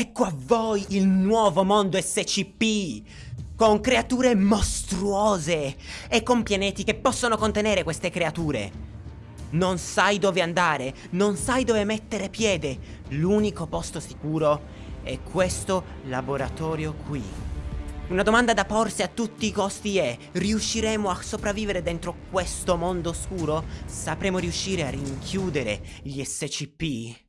Ecco a voi il nuovo mondo SCP! Con creature mostruose e con pianeti che possono contenere queste creature. Non sai dove andare, non sai dove mettere piede. L'unico posto sicuro è questo laboratorio qui. Una domanda da porsi a tutti i costi è, riusciremo a sopravvivere dentro questo mondo oscuro? Sapremo riuscire a rinchiudere gli SCP?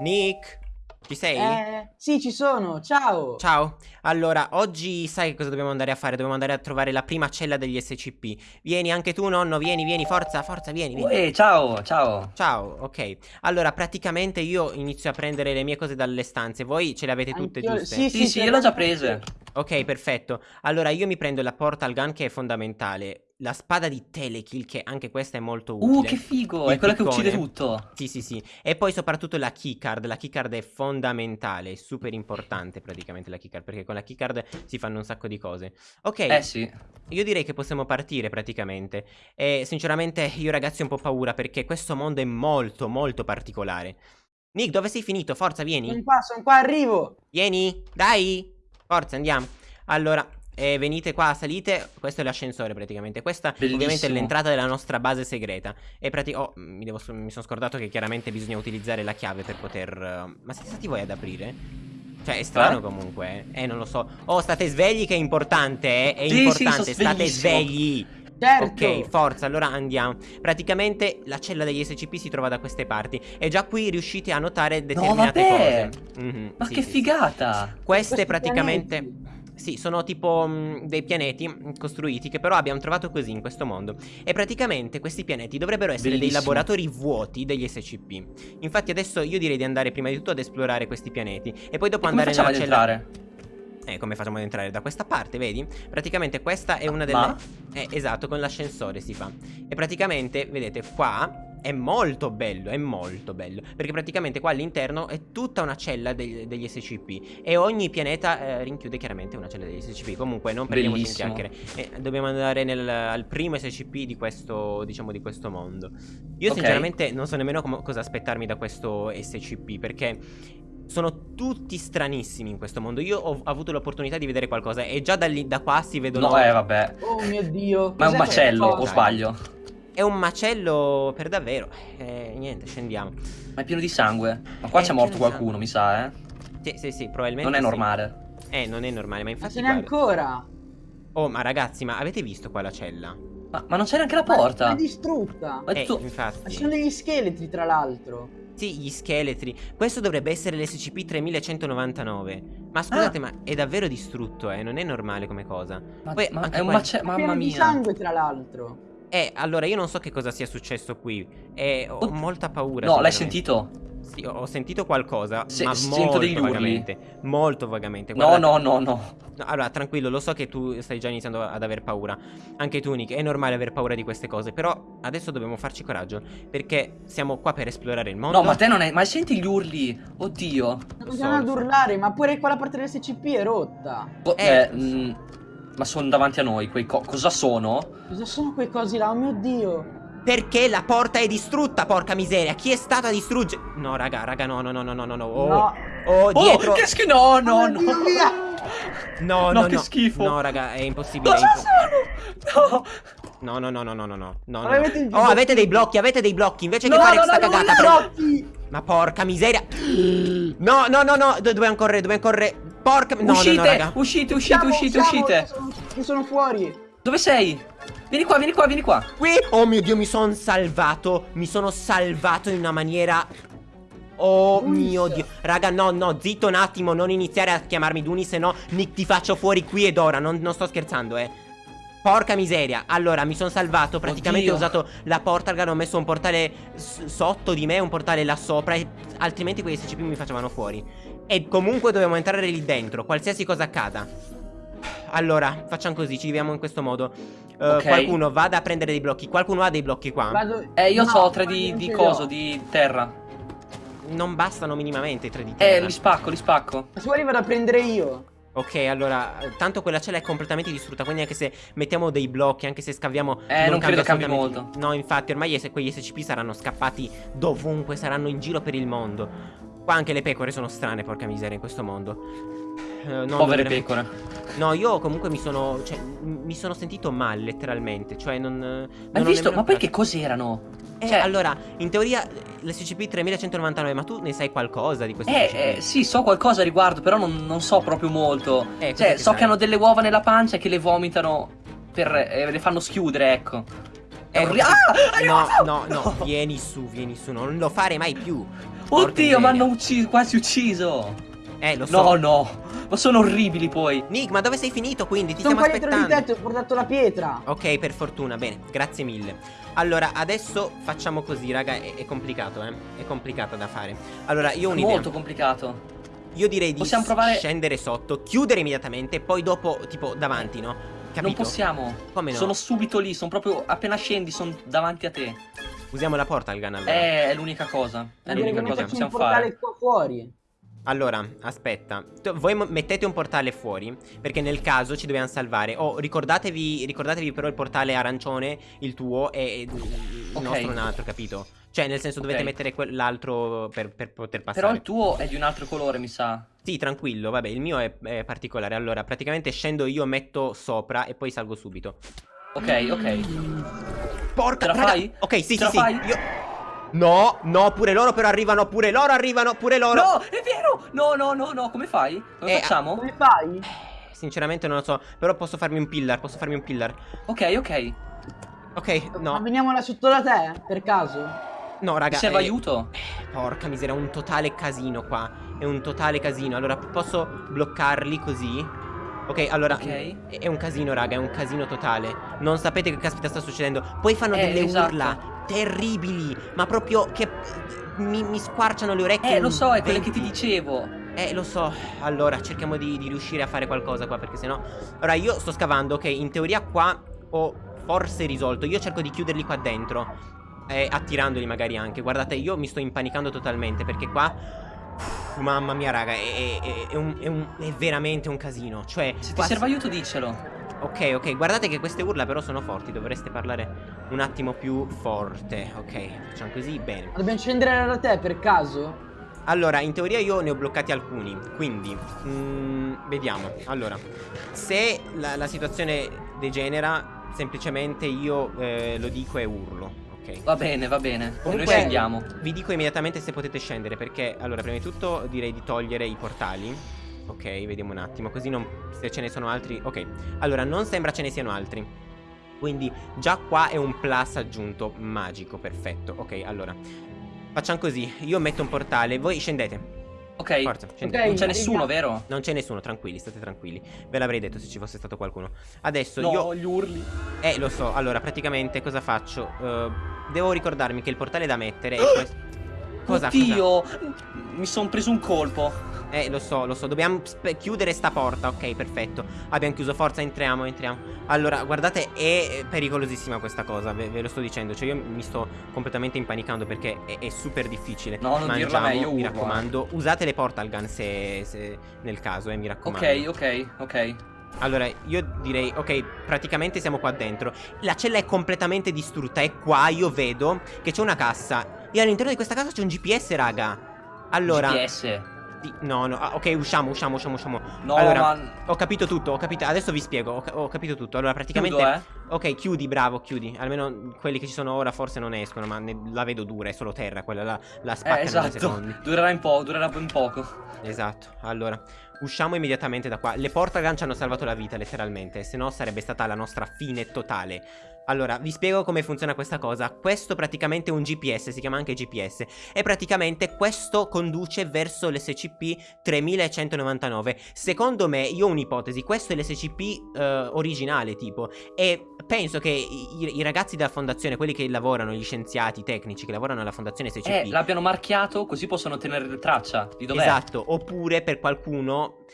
Nick? Ci sei? Eh, sì, ci sono, ciao! Ciao, allora, oggi sai cosa dobbiamo andare a fare? Dobbiamo andare a trovare la prima cella degli SCP Vieni anche tu, nonno, vieni, vieni, forza, forza, vieni, vieni. Uè, ciao, ciao. Ciao, ok. Allora, praticamente io inizio a prendere le mie cose dalle stanze. Voi ce le avete tutte Anch'io- giuste? Sì, Sì, sì, sì, io l'ho già prese. Ok, perfetto. Allora, io mi prendo la portal gun che è fondamentale La spada di Telekill, che anche questa è molto utile Uh, che figo, Il è quella che uccide piccone. tutto Sì, sì, sì. E poi soprattutto la keycard. La keycard è fondamentale, è super importante praticamente la keycard, perché con la keycard si fanno un sacco di cose. Ok, Eh sì io direi che possiamo partire praticamente. E sinceramente io ragazzi ho un po' paura perché questo mondo è molto, molto particolare. Nick, dove sei finito? Forza, vieni. Sono qua, sono qua, arrivo! Vieni, dai. Forza, andiamo. Allora, eh, venite qua, salite. Questo è l'ascensore praticamente. Questa ovviamente è Bellissimo. l'entrata della nostra base segreta. E prati- oh, mi, devo- mi sono scordato che chiaramente bisogna utilizzare la chiave per poter... eh, Ma siete stati voi ad aprire? Cioè, è strano Eh? comunque, eh? Eh, non lo so. Oh, state svegli che è importante, eh? È Sì, sì, importante, sono state svegli. Certo! Ok, forza, allora andiamo. Praticamente la cella degli SCP si trova da queste parti. E già qui riuscite a notare determinate vabbè! cose. Mhm, Ma sì, che sì, sì. figata Queste praticamente... pianeti. Sì, sono tipo mh, dei pianeti mh, costruiti che però abbiamo trovato così in questo mondo. E praticamente questi pianeti dovrebbero essere dei Bellissimo. laboratori vuoti degli SCP. Infatti adesso io direi di andare prima di tutto ad esplorare questi pianeti e poi dopo E andare nella cella... entrare? Eh, come facciamo ad entrare? Da questa parte, vedi? Praticamente questa è una delle... Ma? Eh, esatto, con l'ascensore si fa. E praticamente, vedete, qua è molto bello, è molto bello. Perché praticamente qua all'interno è tutta una cella degli, degli SCP. E ogni pianeta eh, rinchiude chiaramente una cella degli SCP. Comunque, non perdiamoci in chiacchiere. Eh, dobbiamo andare nel- al primo SCP di questo, diciamo, di questo mondo. Io Ok. sinceramente non so nemmeno com- cosa aspettarmi da questo SCP. Perché sono tutti stranissimi in questo mondo. Io ho avuto l'opportunità di vedere qualcosa e già da, lì, da qua si vedono... No, eh, vabbè Oh mio Dio! Ma è un macello, questa o sbaglio? È un macello per davvero. Eh, niente, scendiamo. Ma è pieno di sangue Ma qua c'è morto di qualcuno, mi sa, eh Sì, sì, sì, probabilmente Non è sì. normale Eh, non è normale, ma Ma infatti... ce n'è guarda- ancora! Oh, ma ragazzi, ma avete visto qua la cella? Ma, ma non c'è neanche la Ma porta è distrutta! Ma Eh, tu... Ma infatti. ci sono degli scheletri, tra l'altro! Sì, gli scheletri. Questo dovrebbe essere l'SCP-3199. Ma scusate, Ah. ma è davvero distrutto, eh? Non è normale come cosa. Ma, Poi ma è un qua- macello, mamma Pieno di mia sangue, tra l'altro! Eh, allora, io non so che cosa sia successo qui. E ho molta paura. No, l'hai sentito? Sì, ho sentito qualcosa, Se- ma sento degli urli. vagamente. Molto vagamente. No, Guarda- no, no, no No, allora, tranquillo, lo so che tu stai già iniziando ad aver paura. Anche tu, Nick, è normale aver paura di queste cose. Però adesso dobbiamo farci coraggio. Perché siamo qua per esplorare il mondo. No, ma te non è... Ma senti gli urli? Oddio Sta continuando ad urlare, ma pure quella parte dell'SCP è rotta! Bo- Eh. eh, mm, Ma sono davanti a noi quei co... Cosa sono? Cosa sono quei cosi là? Oh mio Dio! Perché la porta è distrutta, porca miseria. Chi è stato a distruggere? No, raga, raga, no, no, no, no, no, no, no. Oh, No! oh, dietro. Oh, che schifo No, no, Oh, no! No, No, no, che no. schifo. No, raga, è impossibile. Cosa sono? No, no, no, no, no, no, no. no, no. avete Oh, avete dei blocchi, avete dei blocchi. Invece No, che fare no, questa no, no, cagata, no, pre- Blocchi! Ma porca miseria. No, no, no, no. Do- dobbiamo correre, dobbiamo correre. Porca. No, uscite, no, no, raga. uscite, uscite, Siamo- uscite, siamo- uscite Io sono, io sono fuori! Dove sei? Vieni qua, vieni qua, vieni qua Qui. Oh mio dio, mi sono salvato. Mi sono salvato in una maniera. Oh Dunis. mio dio. Raga, no, no, zitto un attimo. Non iniziare a chiamarmi Duni, se no Nick ti faccio fuori qui ed ora. Non, non sto scherzando, eh. Porca miseria. Allora, mi sono salvato. Praticamente ho Oddio. usato la portal gun. Ho messo un portale sotto di me, un portale là sopra. E altrimenti quei SCP mi facevano fuori. E comunque dobbiamo entrare lì dentro, qualsiasi cosa accada. Allora, facciamo così, ci viviamo in questo modo. Eh, Ok. Qualcuno vada a prendere dei blocchi. Qualcuno ha dei blocchi qua. Vado- Eh, io No, ho tre di, non di li coso, di terra Non bastano minimamente i tre di Eh, terra. li spacco, li spacco Se vuoi vado a prendere io! Ok, allora, eh, tanto quella cella è completamente distrutta, quindi anche se mettiamo dei blocchi, anche se scaviamo... Eh, non credo cambi molto. No, infatti, ormai es- quegli SCP saranno scappati dovunque, saranno in giro per il mondo. Qua anche le pecore sono strane, porca miseria, in questo mondo. Eh, non Povere pecore. No, io comunque mi sono. Cioè, mi sono sentito male, letteralmente. Cioè, non. non Hai visto? Ma poi che cos'erano? Eh, cioè- allora, in teoria l'SCP 3199, ma tu ne sai qualcosa di questo Eh, eh, sì, so qualcosa a riguardo, però non, non so proprio molto. Eh, cioè, che so sai? che hanno delle uova nella pancia che le vomitano per... eh, le fanno schiudere, ecco. È Eh, orri-. Ah! No, aiuto! no, no, vieni su, vieni su, non lo fare mai più. Oddio, mi hanno ucciso, quasi ucciso. Eh, lo so. No, no, ma sono orribili poi. Nick, ma dove sei finito quindi? Ti Sono stiamo qua dietro di aspettando. te, ti ho portato la pietra. Ok, per fortuna, bene, grazie mille. Allora, adesso facciamo così, raga, è, è complicato, eh. È complicata da fare. Allora, io ho un'idea. Molto complicato. Io direi di Possiamo provare- scendere sotto, chiudere immediatamente, poi dopo, tipo, davanti, no? Capito? Non possiamo. Come no? Sono subito lì, sono proprio appena scendi, sono davanti a te. Usiamo la porta al gun allora. Eh, è l'unica cosa. È l'unica cosa che possiamo portale fare. qua fuori. Allora, aspetta. Voi mettete un portale fuori, perché nel caso ci dobbiamo salvare. Oh, ricordatevi, ricordatevi però il portale arancione, il tuo, e il Ok. nostro un altro, capito? Cioè, nel senso dovete Ok. mettere quell'altro per, per poter passare. Però il tuo è di un altro colore, mi sa. Sì, tranquillo, vabbè, il mio è, è particolare. Allora, praticamente scendo io, metto sopra e poi salgo subito. Ok, ok. Porca Ce la raga- fai? Ok, sì, Ce sì, la sì. fai? Io... No, no, pure loro però arrivano, pure loro arrivano, pure loro. No, è vero! No, no, no, no, come fai? Come Eh, facciamo? Come fai? Sinceramente non lo so, però posso farmi un pillar, posso farmi un pillar. Ok, ok. Ok, Ma no. veniamo là sotto da te, per caso? No, raga. Serve eh, aiuto? Porca miseria, è un totale casino qua. È un totale casino. Allora, posso bloccarli così? Ok, allora. Ok. È è un casino, raga, è un casino totale. Non sapete che caspita sta succedendo. Poi fanno Eh, delle esatto. urla terribili, ma proprio che mi, mi squarciano le orecchie. Eh, lo so, è quelle che ti 20. dicevo. Eh, lo so. Allora, cerchiamo di, di riuscire a fare qualcosa qua, perché sennò. Ora, io sto scavando, ok. In teoria qua ho forse risolto. Io cerco di chiuderli qua dentro. Eh, attirandoli magari anche. Guardate, io mi sto impanicando totalmente, perché qua. Uff, mamma mia, raga, è, è- è un- è un- è veramente un casino. Cioè. Se ti serve aiuto, diccelo. Ok, ok, guardate che queste urla però sono forti, dovreste parlare un attimo più forte. Ok, facciamo così, bene. Ma dobbiamo scendere da te, per caso? Allora, in teoria io ne ho bloccati alcuni, quindi mm, vediamo. Allora, se la, la situazione degenera, semplicemente io eh, lo dico e urlo, ok? Va bene, va bene. Noi Comunque- scendiamo. Vi dico immediatamente se potete scendere, perché allora, prima di tutto direi di togliere i portali. Ok, vediamo un attimo, così non, se ce ne sono altri... Ok, allora, non sembra ce ne siano altri. Quindi già qua è un plus aggiunto, magico, perfetto. Ok, allora, facciamo così, io metto un portale, voi scendete. Ok. Forza, scendete. Ok. Non c'è nessuno, vero? Non c'è nessuno, tranquilli, state tranquilli. Ve l'avrei detto se ci fosse stato qualcuno. Adesso No, io... gli urli. Eh, lo so, allora, praticamente cosa faccio? Eh, devo ricordarmi che il portale da mettere è questo. Cosa? cosa? Oddio, mi sono preso un colpo. Eh, lo so, lo so, dobbiamo chiudere sta porta. Ok, perfetto. Abbiamo chiuso, forza, entriamo, entriamo. Allora, guardate, è pericolosissima questa cosa, ve, ve lo sto dicendo. Cioè, io mi sto completamente impanicando perché è, è super difficile. No, non dirla Mangiamo, a me, io mi urlo, raccomando. Usate le portal gun se, se nel caso, eh, mi raccomando. Ok, ok, ok. Allora, io direi, ok, praticamente siamo qua dentro. La cella è completamente distrutta e qua io vedo che c'è una cassa. E all'interno di questa cassa c'è un GPS, raga. Allora, GPS. no, no, ah, ok, usciamo, usciamo, usciamo, usciamo. No, allora, ma... ho capito tutto, ho capito. Adesso vi spiego, ho, ca- ho capito tutto. Allora, praticamente Chiudo, eh. Ok, chiudi, bravo, chiudi. Almeno quelli che ci sono ora forse non escono, ma la vedo dura, è solo terra, quella la, la spaccano Eh, esatto. secondi. Durerà un po', durerà ben poco. Esatto, allora, usciamo immediatamente da qua. Le portagun ci hanno salvato la vita, letteralmente, se no sarebbe stata la nostra fine totale. Allora, vi spiego come funziona questa cosa. Questo praticamente è un GPS, si chiama anche GPS. E praticamente questo conduce verso l'SCP 3199. Secondo me, io ho un'ipotesi, questo è l'SCP eh, originale, tipo. E penso che i, i- ragazzi della fondazione, quelli che lavorano, gli scienziati, i tecnici che lavorano alla fondazione SCP... Eh, l'abbiano marchiato così possono tenere traccia di dov'è. Esatto, oppure per qualcuno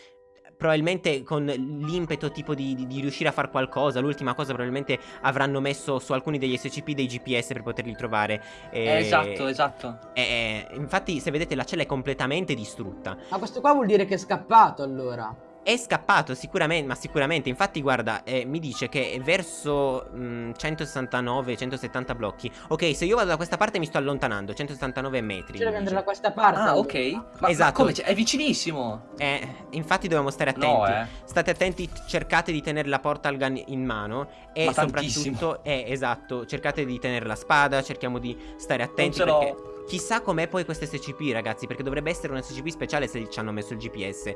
probabilmente con l'impeto tipo di, di- di riuscire a fare qualcosa, l'ultima cosa probabilmente avranno messo su alcuni degli SCP dei GPS per poterli trovare. Eh, e- esatto, esatto. e- infatti se vedete la cella è completamente distrutta. Ma questo qua vuol dire che è scappato, allora. È scappato sicuramente, ma sicuramente, infatti guarda, eh, mi dice che è verso 169-170 blocchi. Ok, se io vado da questa parte mi sto allontanando, 169 metri. Andare dice. da questa parte. Ah, ok. Ma, Esatto. ma come? Cioè, È vicinissimo. Eh, infatti dobbiamo stare attenti. No, eh. State attenti, cercate di tenere la portal gun in mano e Ma soprattutto, eh, esatto, cercate di tenere la spada, cerchiamo di stare attenti ce l'ho. perché chissà com'è poi questo SCP, ragazzi, perché dovrebbe essere un SCP speciale se ci hanno messo il GPS.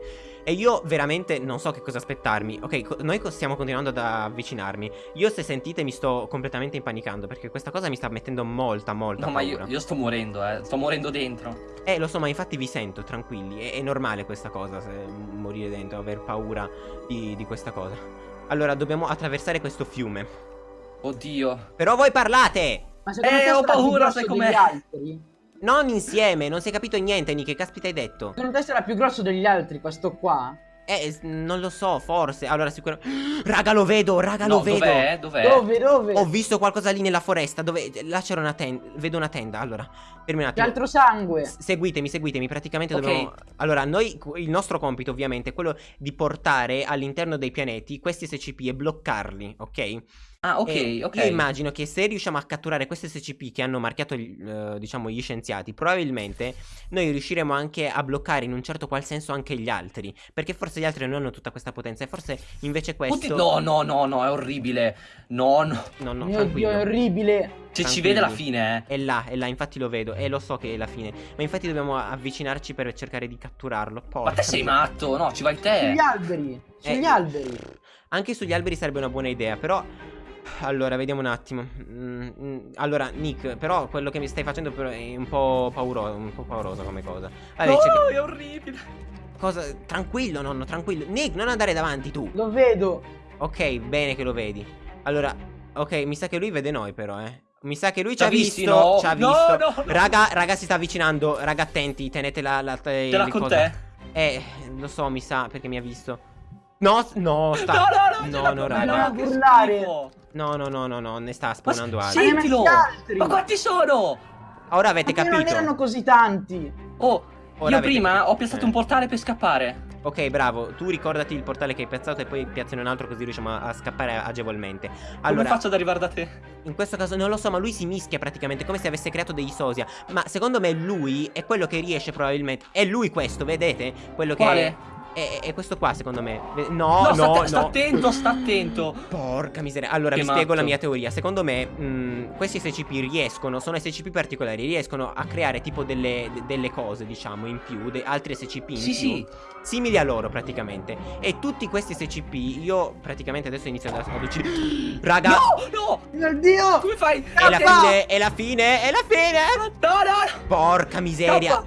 E io veramente non so che cosa aspettarmi. Ok, co- noi co- stiamo continuando ad avvicinarmi. Io se sentite mi sto completamente impanicando perché questa cosa mi sta mettendo molta, molta No, ma paura. io, io sto morendo, eh. Sto morendo dentro. Eh, lo so, ma infatti vi sento, tranquilli. È, è normale questa cosa, se morire dentro, aver paura di, di questa cosa. Allora, dobbiamo attraversare questo fiume. Oddio. Però voi parlate! Ma Eh, ho paura, sai com'è? Non insieme, non si è capito niente, Nick. Che caspita hai detto? Secondo te sarà più grosso degli altri questo qua? Eh, non lo so, forse. Allora, sicuramente. Raga, lo vedo, raga, No, lo vedo. dov'è? Dov'è? Dove, dove? Ho visto qualcosa lì nella foresta. Dove. Là c'era una tenda. Vedo una tenda. Allora, fermi un C'è attimo. altro sangue. S- Seguitemi, seguitemi, praticamente Ok. dobbiamo... Allora, noi, il nostro compito ovviamente è quello di portare all'interno dei pianeti questi SCP e bloccarli, ok? Ah, ok, E ok. Io immagino che se riusciamo a catturare questi SCP che hanno marchiato, gli- eh, diciamo, gli scienziati, probabilmente noi riusciremo anche a bloccare in un certo qual senso anche gli altri, perché forse gli altri non hanno tutta questa potenza e forse invece questo... Oddio, no, no, no, no, è orribile. No, no. No, no, Mio tranquillo. Dio, è orribile. Se ci Tranquilli. vede la fine, eh. È là, è là, infatti lo vedo e lo so che è la fine. Ma infatti dobbiamo avvicinarci per cercare di catturarlo. Ma Porca te sei matto, no, ci vai te. Sugli alberi. Sugli Eh, alberi. Anche sugli alberi sarebbe una buona idea, però... Allora, vediamo un attimo. Mm, mm, allora, Nick, però quello che mi stai facendo è un po' pauroso, un po' pauroso come cosa. Vabbè, No, è orribile. cosa... Tranquillo, nonno, tranquillo. Nick, non andare davanti tu. Lo vedo. Ok, bene che lo vedi. Allora, ok, mi sa che lui vede noi però, eh. Mi sa che lui ci ha visto, no? ci ha No, visto. no. Raga, raga, si sta avvicinando. Raga, attenti, tenete la... la Ce l'ha il con coso. te. Eh, lo so, mi sa, perché mi ha visto. No, no, sta... No, no, no, no, no, raga. Non urlare. No, no, no, no, no, ne sta spawnando altri. Sentilo. Ma quanti sono? Ora avete Ma che non capito. erano così tanti. Oh, Ora io prima capito. ho piazzato Eh. un portale per scappare. Ok, bravo. Tu ricordati il portale che hai piazzato e poi piazzane un altro così riusciamo a, a scappare agevolmente. Come Allora, faccio ad arrivare da te? in questo caso non lo so, ma lui si mischia praticamente come se avesse creato dei sosia. Ma secondo me lui è quello che riesce probabilmente. È lui questo, vedete? Quello che Quale? È, è questo qua, secondo me. No, No, no, sta, no. sta attento, sta attento. Porca miseria. Allora, Che vi spiego la matto. mia teoria. Secondo me, mh, questi SCP riescono, sono SCP particolari, riescono a creare tipo delle, de- delle cose, diciamo, in più, de- altri SCP in Sì, più, sì. simili a loro praticamente. E tutti questi SCP, io praticamente adesso inizio ad, ad uccidere. Raga, No, no. Mio Dio. Come fai? è la fine, è la fine, è la fine. No, no, no. Porca miseria.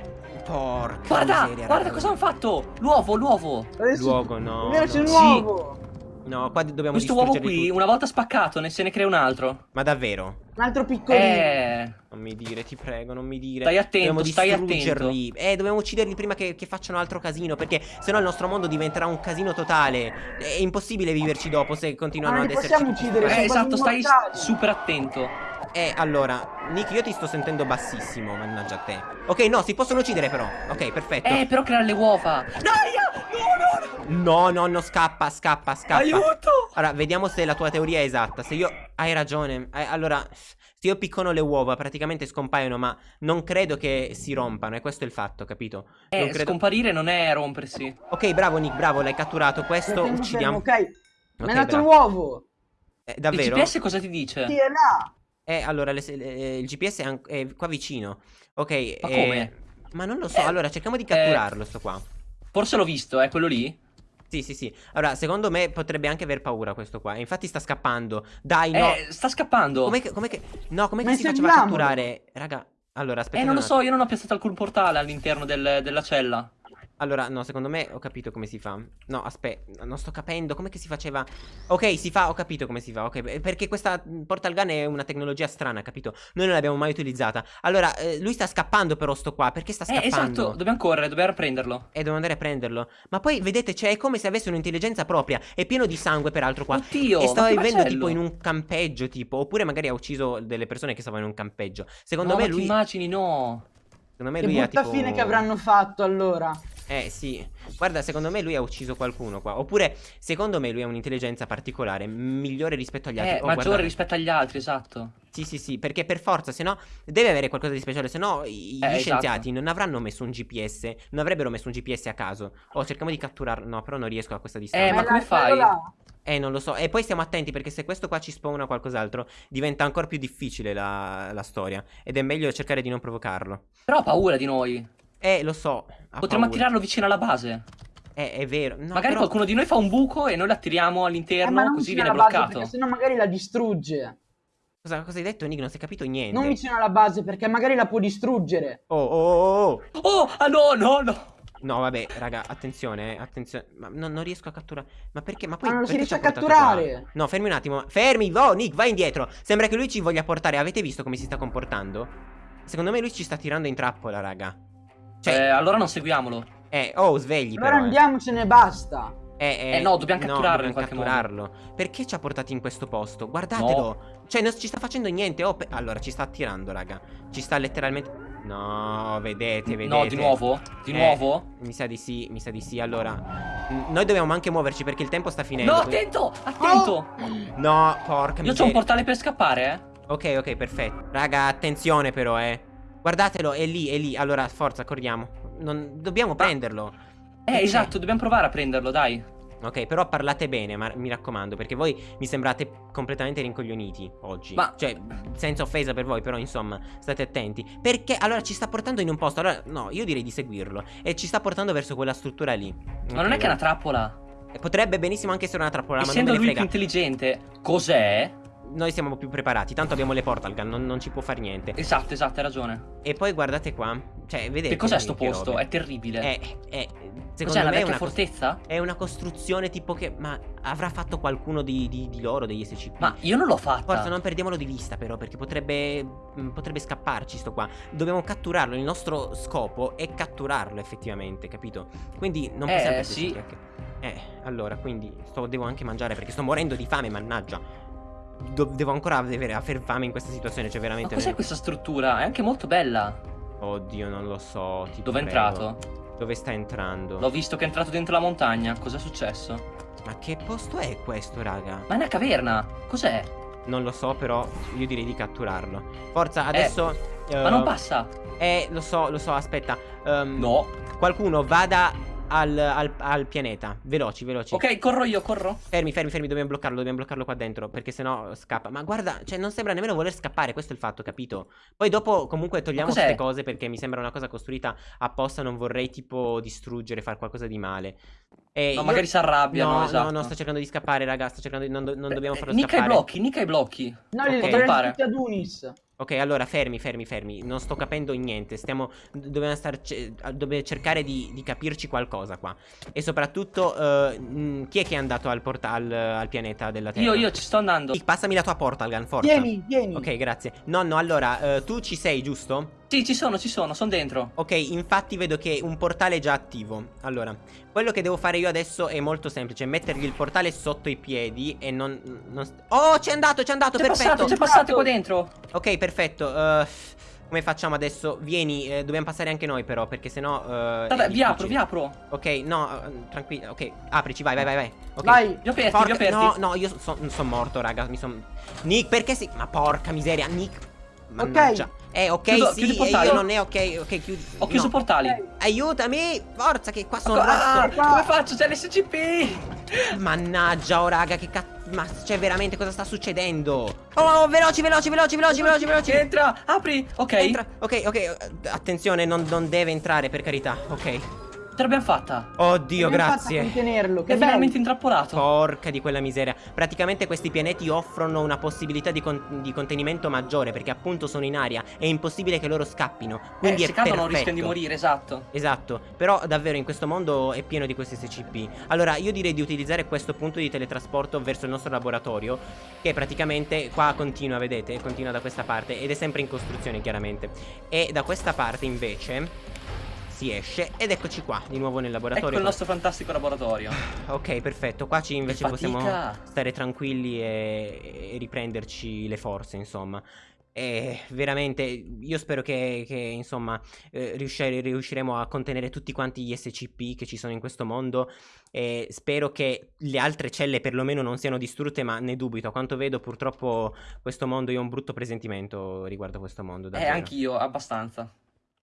Porca Guarda, miseria. guarda cosa hanno fatto. L'uovo, l'uovo. Luogo, no. Vero, c'è un no. Sì. uovo. No, qua dobbiamo Questo uovo qui, tutti. una volta spaccato, ne se ne crea un altro. Ma davvero? Un altro piccolino. Eh. Non mi dire, ti prego, non mi dire. Stai attento, dobbiamo stai distruggerli. Eh, dobbiamo ucciderli prima che, che facciano altro casino. Perché sennò il nostro mondo diventerà un casino totale. È impossibile viverci dopo se continuano ad esserci. uccidere, Eh, esatto, stai super attento. Eh, allora, Nick, io ti sto sentendo bassissimo, mannaggia a te. Ok, no, si possono uccidere però. Ok, perfetto. Eh, però creare le uova. Dai, no, no, No, no, no, scappa, scappa, scappa. Aiuto. Allora, vediamo se la tua teoria è esatta. Se io. Hai ragione. Eh, allora, se io piccono le uova, praticamente scompaiono, ma non credo che si rompano. E questo è il fatto, capito? non Eh, credo. scomparire non è rompersi. ok, bravo, Nick, bravo, l'hai catturato. Questo tengo uccidiamo. fermo, ok. Mi Ok, ha dato bravo. l'uovo. Eh, Il davvero? GPS cosa ti dice? Sì, è là. Eh, allora, le- le- il GPS è, è qua vicino. Ok. Ma eh, come? Ma non lo so. Eh, allora, cerchiamo di catturarlo, sto qua. Forse l'ho visto, è quello lì? Sì, sì, sì. Allora, secondo me potrebbe anche aver paura questo qua. Infatti sta scappando. Dai, no. Eh, sta scappando. Com'è che, com'è che... No, com'è Ma che si faceva seguiamolo. catturare? Raga, allora, aspetta. Eh, non lo so, io non ho piazzato alcun portale all'interno del- della cella. Allora, no, secondo me ho capito come si fa. No, aspetta, non sto capendo. Com'è che si faceva? Ok, si fa, ho capito come si fa. Ok, eh, perché questa portal gun è una tecnologia strana, capito? Noi non l'abbiamo mai utilizzata. Allora, eh, lui sta scappando però sto qua. Perché sta Eh, scappando? esatto, dobbiamo correre, dobbiamo prenderlo. E devo andare a prenderlo. Ma poi, vedete, cioè, è come se avesse un'intelligenza propria. È pieno di sangue, peraltro, qua. Oddio, e stava vivendo macello. tipo in un campeggio, tipo. Oppure magari ha ucciso delle persone che stavano in un campeggio. Secondo no, me ma lui. immagini, no. Secondo me Che lui ha tipo... fine che avranno fatto allora. Eh sì, guarda, secondo me lui ha ucciso qualcuno qua. Oppure, secondo me lui ha un'intelligenza particolare, migliore rispetto agli altri. Eh, Oh, maggiore guardate. rispetto agli altri, esatto. Sì, sì, sì, perché per forza, se no deve avere qualcosa di speciale, se no i- Eh, gli esatto. scienziati non avranno messo un GPS, non avrebbero messo un GPS a caso. Oh, cerchiamo di catturarlo. No, però non riesco a questa distanza. Eh, ma come fai? Eh, non lo so. E poi stiamo attenti perché se questo qua ci spawna qualcos'altro, diventa ancora più difficile la, la storia. Ed è meglio cercare di non provocarlo. Però ha paura di noi. Eh, lo so. Potremmo paura. attirarlo vicino alla base. Eh, è vero. No, Magari però- qualcuno di noi fa un buco e noi l'attiriamo Eh, all'interno, non così viene alla base, bloccato. Perché sennò magari la distrugge. Cosa, cosa hai detto, Nick? Non si è capito niente. Non vicino alla base perché magari la può distruggere. Oh, oh, oh, oh. Oh, ah no, no, no. No, vabbè, raga, attenzione, eh, attenzione. Ma non, non riesco a catturare. Ma perché? Ma poi Ma non si riesce a catturare. qua? No, fermi un attimo. Fermi, oh, Nick, vai indietro. Sembra che lui ci voglia portare. Avete visto come si sta comportando? Secondo me lui ci sta tirando in trappola, raga. Eh, Cioè, allora non seguiamolo. eh, oh, svegli Allora però. eh. andiamocene e basta. Eh, Eh, no, dobbiamo catturarlo in dobbiamo qualche modo. catturarlo. Perché ci ha portati in questo posto? Guardatelo. Cioè, non ci sta facendo niente. Oh, pe- allora, ci sta attirando, raga. Ci sta letteralmente. No, vedete, vedete. No, di nuovo? Di Eh, nuovo? Mi sa di sì, mi sa di sì. Allora, noi dobbiamo anche muoverci perché il tempo sta finendo. No, attento, attento. No, porca Io miseria. c'ho un portale per scappare, eh. Ok, ok, perfetto. Raga, attenzione però, eh. Guardatelo, è lì, è lì. Allora, forza, corriamo. Non... Dobbiamo prenderlo. Eh, esatto, dobbiamo provare a prenderlo, dai. Ok, però parlate bene, ma mi raccomando, perché voi mi sembrate completamente rincoglioniti oggi. Ma- Cioè, senza offesa per voi, però insomma, state attenti. Perché allora ci sta portando in un posto. Allora, no, io direi di seguirlo. E ci sta portando verso quella struttura lì. Ma non è che è una trappola. una. Potrebbe benissimo anche essere una trappola, ma non Essendo me ne lui più frega. intelligente, cos'è? Noi siamo più preparati. Tanto abbiamo le portal gun, non, non ci può fare niente. Esatto, esatto, hai ragione. E poi guardate qua. Cioè, vedete. Che cos'è sto posto? robe. È terribile. È, è, Cos'è secondo una me è una, fortezza? è una costruzione tipo che. Ma avrà fatto qualcuno di, di- di loro, degli SCP? Ma io non l'ho fatta. Forza, non perdiamolo di vista, però, perché potrebbe. mh, potrebbe scapparci sto qua. Dobbiamo catturarlo. Il nostro scopo è catturarlo, effettivamente, capito? Quindi non Eh, possiamo prenderci sì. Eh, allora, quindi sto- devo anche mangiare perché sto morendo di fame, mannaggia. Do- devo ancora avere, aver fame in questa situazione, cioè Ma veramente. cos'è questa struttura? È anche molto bella. Oddio, non lo so. Dove è entrato? Dove sta entrando? L'ho visto che è entrato dentro la montagna. Cos'è successo? Ma che posto è questo, raga? Ma è una caverna. Cos'è? Non lo so, però io direi di catturarlo. Forza, adesso. Ma eh, non passa. Eh, lo so, lo so, aspetta. Ehm, No. Qualcuno vada al, al- al pianeta. Veloci, veloci. Ok, corro io, corro. Fermi, fermi, fermi, dobbiamo bloccarlo, dobbiamo bloccarlo qua dentro, perché sennò scappa. Ma guarda, cioè non sembra nemmeno voler scappare, questo è il fatto, capito? Poi dopo comunque togliamo queste cose perché mi sembra una cosa costruita apposta, non vorrei tipo distruggere, fare qualcosa di male. E No, io- magari si arrabbiano, No, esatto. no, no, sto cercando di scappare, raga, sto cercando di... Non, do- non dobbiamo Eh, farlo Nicca i scappare. blocchi, nicca i blocchi. No, li Ok. okay. Pare. tutti ad Unis. Ok, allora fermi, fermi, fermi. Non sto capendo niente. Stiamo. Dobbiamo star dobbiamo cercare di, di capirci qualcosa qua. E soprattutto, eh, mh, chi è che è andato al, porta- al, pianeta della Terra? Io, io ci sto andando. Passami la tua portal gun, forza. Vieni, vieni. Ok, grazie. Nonno, allora, eh, tu ci sei, giusto? Sì, ci sono, ci sono, sono dentro. Ok, infatti vedo che un portale è già attivo. Allora, quello che devo fare io adesso è molto semplice: mettergli il portale sotto i piedi e non. non oh, c'è andato, c'è andato, C'è perfetto. passato, c'è passato qua dentro. Ok, perfetto. eh, come facciamo adesso? Vieni, eh, dobbiamo passare anche noi però, perché sennò... è Vabbè, vi apro, vi apro. Ok, no, eh, tranquillo, ok, aprici, vai, vai, vai, vai. Ok. Vai. Vi ho aperti, Porca- vi ho aperti. No, no, io sono morto, raga, mi sono... Nick, perché si... Ma porca miseria, Nick... Mannaggia. Eh, ok, Chiudo- sì, chiudi il e portale. io non è ok, ok, chiudi... Ho chiuso no. portali. Aiutami, forza, che qua sono Ah, rotto. qua. come faccio? C'è l'SCP. Mannaggia, oh, raga, che cazzo... Ma, cioè, veramente, cosa sta succedendo? Oh, veloci, veloci, veloci, veloci, veloci, veloci. Entra, apri. Ok. Entra. Ok, ok. eh, Attenzione, non, non deve entrare, per carità. Ok. Ce l'abbiamo fatta. Oddio, grazie. contenerlo. Che È bello. veramente intrappolato. Porca di quella miseria. Praticamente questi pianeti offrono una possibilità di, con- di contenimento maggiore perché appunto sono in aria. È impossibile che loro scappino. Quindi eh, è se cadono perfetto. rischiano di morire, esatto. Esatto, però davvero in questo mondo è pieno di questi SCP. Allora, io direi di utilizzare questo punto di teletrasporto verso il nostro laboratorio, che praticamente qua continua, vedete? Continua da questa parte ed è sempre in costruzione, chiaramente. E da questa parte invece si esce ed eccoci qua, di nuovo nel Ecco laboratorio. il nostro fantastico laboratorio. Ok, perfetto. Qua ci invece possiamo stare tranquilli e, e riprenderci le forze, insomma. E veramente io spero che, che, insomma eh, riuscire- riusciremo a contenere tutti quanti gli SCP che ci sono in questo mondo e spero che le altre celle perlomeno non siano distrutte ma ne dubito a quanto vedo purtroppo questo mondo io ho un brutto presentimento riguardo questo mondo Eh, davvero. anch'io, abbastanza.